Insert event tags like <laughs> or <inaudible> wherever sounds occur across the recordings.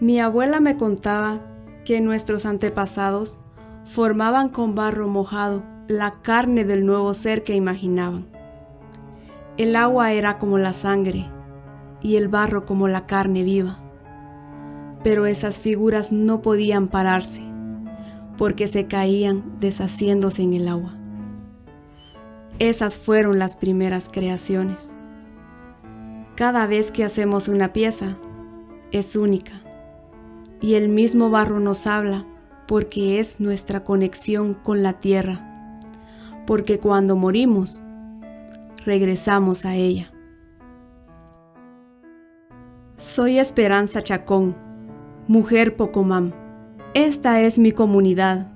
Mi abuela me contaba que nuestros antepasados formaban con barro mojado la carne del nuevo ser que imaginaban. El agua era como la sangre y el barro como la carne viva. Pero esas figuras no podían pararse porque se caían deshaciéndose en el agua. Esas fueron las primeras creaciones. Cada vez que hacemos una pieza, es única. Y el mismo barro nos habla porque es nuestra conexión con la tierra. Porque cuando morimos, regresamos a ella. Soy Esperanza Chacón, mujer Pocomam. Esta es mi comunidad.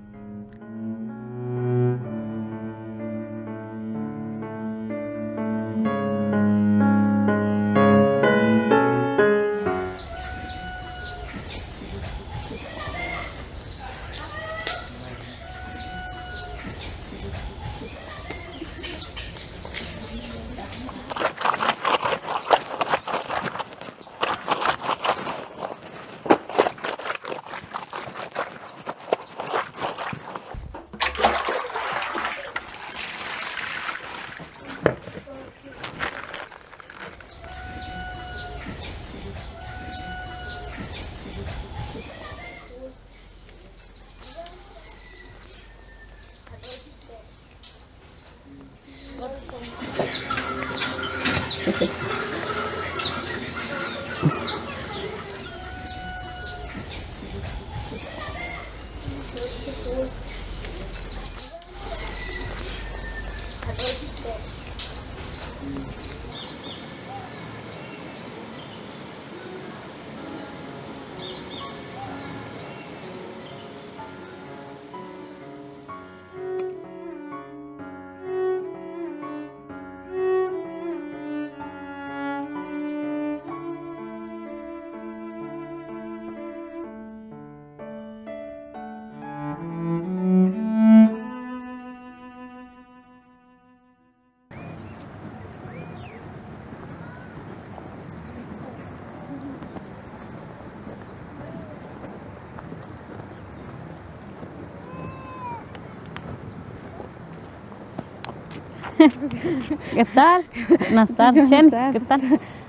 <laughs> ¿Qué tal? Buenas tardes, Shen. ¿Qué tal?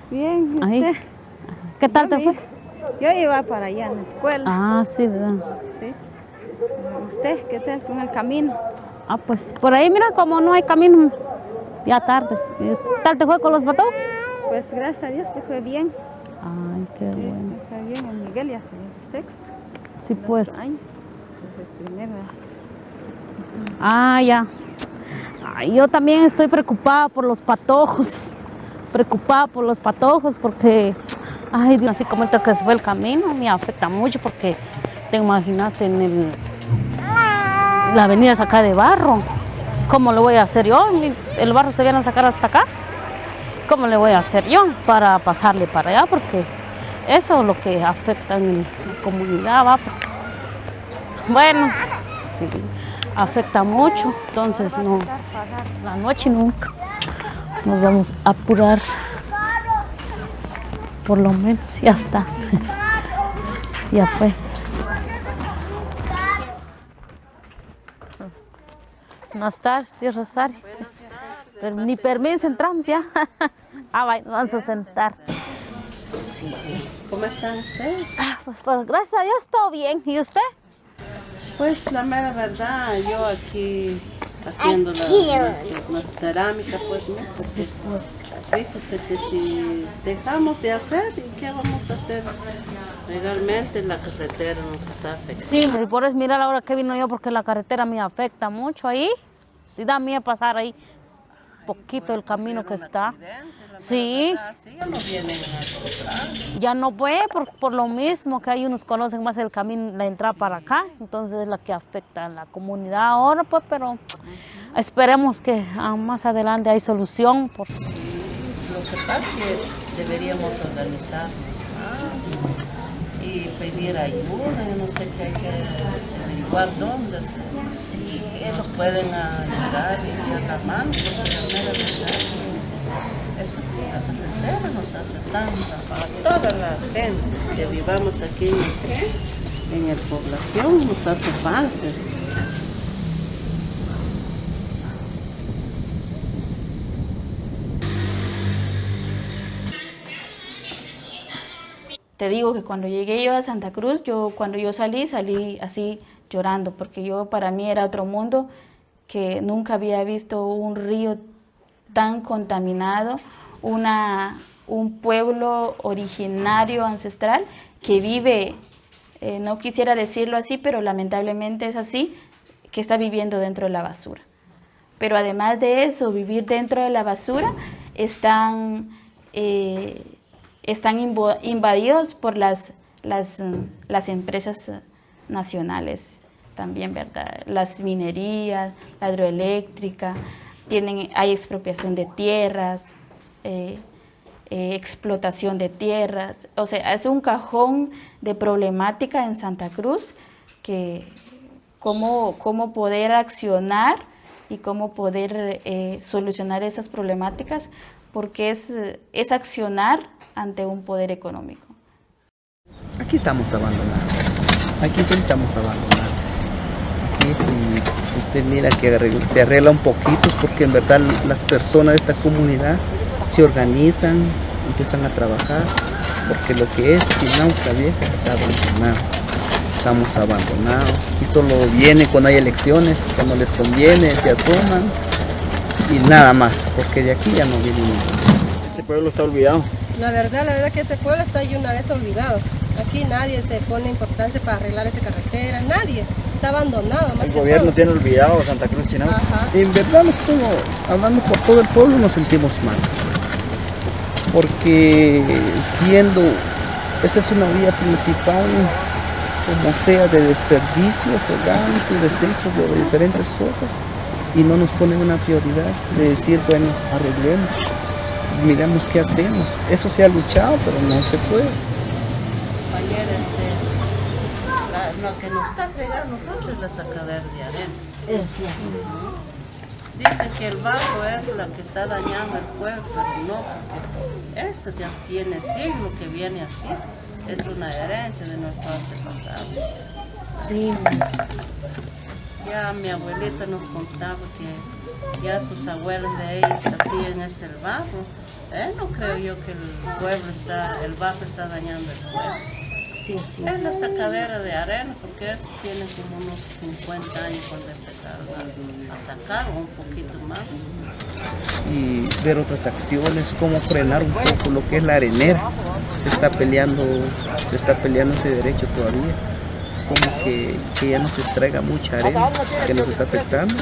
Bien, ¿y usted? ¿Qué tal te fue? Yo iba para allá en la escuela. Ah, sí, ¿verdad? Sí. ¿Usted qué tal con el camino? Ah, pues por ahí mira como no hay camino. Ya tarde. ¿Y ¿Qué tal te fue con los patos? Pues gracias a Dios te fue bien. Ay, qué bueno. Me fue bien en Miguel ya se sexto. Sí, pues. Año. Pues primero. Ah, ya. Yo también estoy preocupada por los patojos. Preocupada por los patojos porque, ay Dios, así como que se fue el camino, me afecta mucho porque te imaginas en el, la avenida es de barro. ¿Cómo lo voy a hacer yo? El barro se viene a sacar hasta acá. ¿Cómo le voy a hacer yo para pasarle para allá? Porque eso es lo que afecta en la comunidad, va. Bueno, sí, afecta mucho, entonces no, la noche nunca nos vamos a apurar. Por lo menos, ya está. <laughs> ya fue. Buenas tardes, tío Rosario. Pero ni permiso, entramos ya. <laughs> ah, vaya, nos vamos a sentar. ¿Cómo están ustedes? Ah, pues, pues, gracias a Dios, todo bien. ¿Y usted? Pues la mera verdad, yo aquí haciendo la, la- la cerámica, pues, ¿no? Porque, fíjese que si dejamos de hacer, ¿y qué vamos a hacer? Legalmente la carretera nos está afectando. Sí, y por eso mira la hora que vino yo porque la carretera me afecta mucho ahí. Sí da miedo pasar ahí poquito el camino que está. Sí, ya no puede por, por lo mismo que hay unos conocen más el camino, la entrada para acá, entonces es la que afecta a la comunidad ahora, pues, pero esperemos que ah, más adelante hay solución. Por... Lo que pasa es que deberíamos organizarnos más y pedir ayuda, yo no sé qué hay que averiguar dónde, si ellos pueden ayudar y mano, porque la verdad, esa carretera nos hace tanta para toda la gente que vivamos aquí en la población, nos hace falta. Te digo que cuando llegué yo a Santa Cruz, yo cuando yo salí, salí así llorando, porque yo para mí era otro mundo, que nunca había visto un río tan contaminado, una, un pueblo originario, ancestral, que vive, eh, no quisiera decirlo así, pero lamentablemente es así, que está viviendo dentro de la basura. Pero además de eso, vivir dentro de la basura, están, eh, están invadidos por las, las, las empresas nacionales también, ¿verdad? Las minerías, la hidroeléctrica, tienen, hay expropiación de tierras, eh, eh, explotación de tierras, o sea, es un cajón de problemática en Santa Cruz que cómo, cómo poder accionar y cómo poder eh, solucionar esas problemáticas, porque es, es accionar ante un poder económico. Aquí estamos abandonados, aquí intentamos abandonar. Aquí si, usted mira que se arregla un poquito, porque en verdad las personas de esta comunidad se organizan, empiezan a trabajar, porque lo que es Chinauca Vieja está abandonado. Estamos abandonados y solo viene cuando hay elecciones, cuando les conviene, se asoman y nada más, porque de aquí ya no viene ninguno. Este pueblo está olvidado. La verdad, la verdad que ese pueblo está ya una vez olvidado. Aquí nadie se pone importancia para arreglar esa carretera, nadie. Está abandonado. el gobierno tiene olvidado Santa Cruz Chinauca. En verdad, hablando por todo el pueblo, nos sentimos mal porque siendo, esta es una vía principal, como sea, de desperdicios orgánicos, desechos de diferentes cosas, y no nos ponen una prioridad de decir, bueno, arreglemos, miremos qué hacemos. Eso se ha luchado, pero no se puede. Este, lo que nos está fregando nosotros es la sacadera de arena. Sí, Dice que el barro es la que está dañando el pueblo, pero no, porque esto ya tiene siglo que viene así. Es una herencia de nuestro antepasado. Sí. Ya mi abuelita nos contaba que ya sus abuelos de ellos hacían ese barro. Eh, no creo yo que el pueblo está, el barro está dañando el pueblo. Es la sacadera de arena, porque tiene como unos 50 años cuando empezaron a, sacar, o un poquito más. Y ver otras acciones, cómo frenar un poco lo que es la arenera. Se está peleando, se está peleando ese derecho todavía. Como que, que ya no se extraiga mucha arena, que nos está afectando.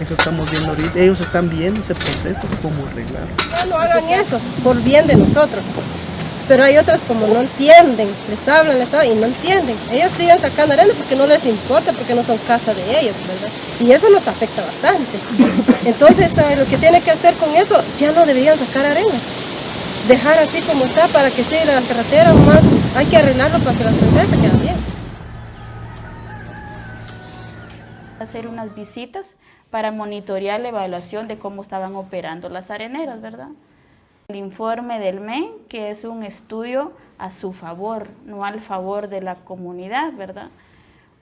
Eso estamos viendo ahorita. Ellos están viendo ese proceso, cómo arreglarlo. No hagan eso, por bien de nosotros. Pero hay otras como no entienden, les hablan, les hablan y no entienden. Ellos siguen sacando arena porque no les importa, porque no son casa de ellos, ¿verdad? Y eso nos afecta bastante. Entonces, lo que tiene que hacer con eso? Ya no deberían sacar arenas. Dejar así como está para que siga la carretera más. Hay que arreglarlo para que la carretera se quede bien. Hacer unas visitas para monitorear la evaluación de cómo estaban operando las areneras, ¿verdad? El informe del MEN, que es un estudio a su favor, no al favor de la comunidad, ¿verdad?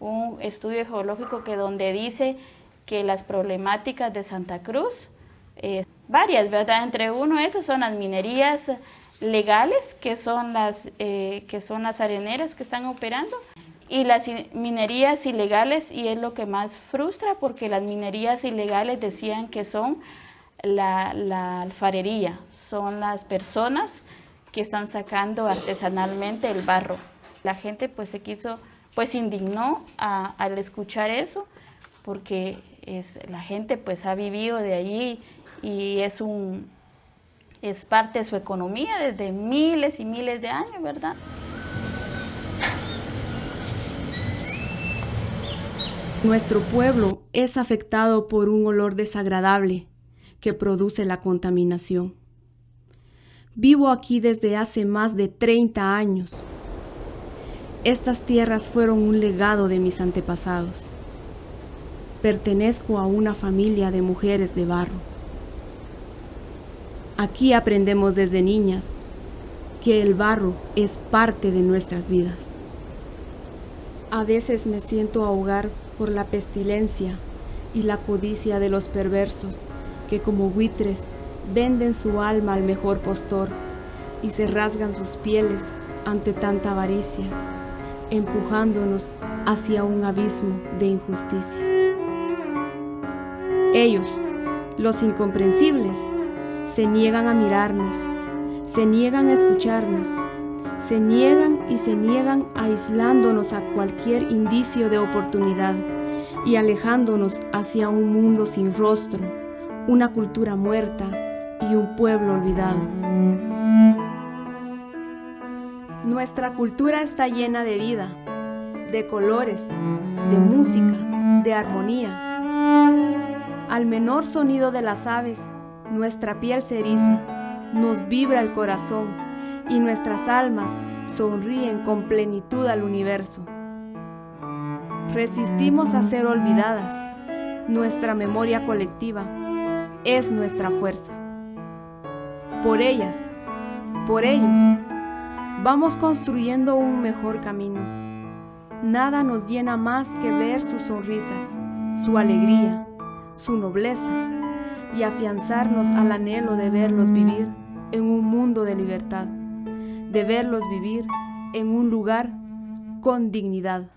Un estudio geológico que donde dice que las problemáticas de Santa Cruz, eh, varias, ¿verdad? Entre uno esas son las minerías legales, que son las, eh, que son las areneras que están operando, y las minerías ilegales, y es lo que más frustra, porque las minerías ilegales decían que son la, alfarería, son las personas que están sacando artesanalmente el barro. La gente pues se quiso, pues indignó al escuchar eso, porque es, la gente pues ha vivido de allí y es un es parte de su economía desde miles y miles de años, ¿verdad? Nuestro pueblo es afectado por un olor desagradable que produce la contaminación. Vivo aquí desde hace más de 30 años. Estas tierras fueron un legado de mis antepasados. Pertenezco a una familia de mujeres de barro. Aquí aprendemos desde niñas que el barro es parte de nuestras vidas. A veces me siento ahogar por la pestilencia y la codicia de los perversos que como buitres venden su alma al mejor postor y se rasgan sus pieles ante tanta avaricia, empujándonos hacia un abismo de injusticia. Ellos, los incomprensibles, se niegan a mirarnos, se niegan a escucharnos, se niegan y se niegan aislándonos a cualquier indicio de oportunidad y alejándonos hacia un mundo sin rostro, una cultura muerta y un pueblo olvidado. Nuestra cultura está llena de vida, de colores, de música, de armonía. Al menor sonido de las aves, nuestra piel se eriza, nos vibra el corazón y nuestras almas sonríen con plenitud al universo. Resistimos a ser olvidadas. Nuestra memoria colectiva es nuestra fuerza. Por ellas, por ellos, vamos construyendo un mejor camino. Nada nos llena más que ver sus sonrisas, su alegría, su nobleza y afianzarnos al anhelo de verlos vivir en un mundo de libertad, de verlos vivir en un lugar con dignidad.